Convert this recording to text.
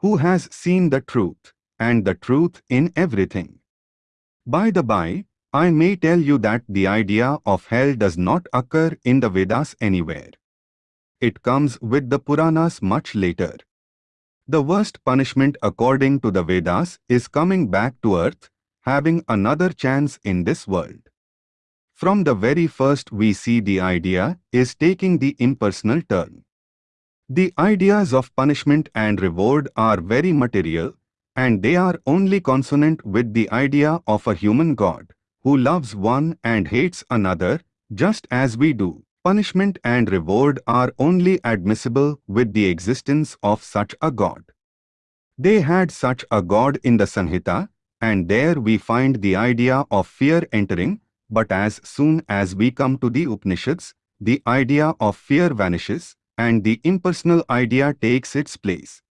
who has seen the truth, and the truth in everything. By the by, I may tell you that the idea of hell does not occur in the Vedas anywhere. It comes with the Puranas much later. The worst punishment according to the Vedas is coming back to earth, having another chance in this world. From the very first we see the idea is taking the impersonal turn. The ideas of punishment and reward are very material, and they are only consonant with the idea of a human God, who loves one and hates another, just as we do. Punishment and reward are only admissible with the existence of such a God. They had such a God in the Sanhita, and there we find the idea of fear entering, but as soon as we come to the Upanishads, the idea of fear vanishes, and the impersonal idea takes its place.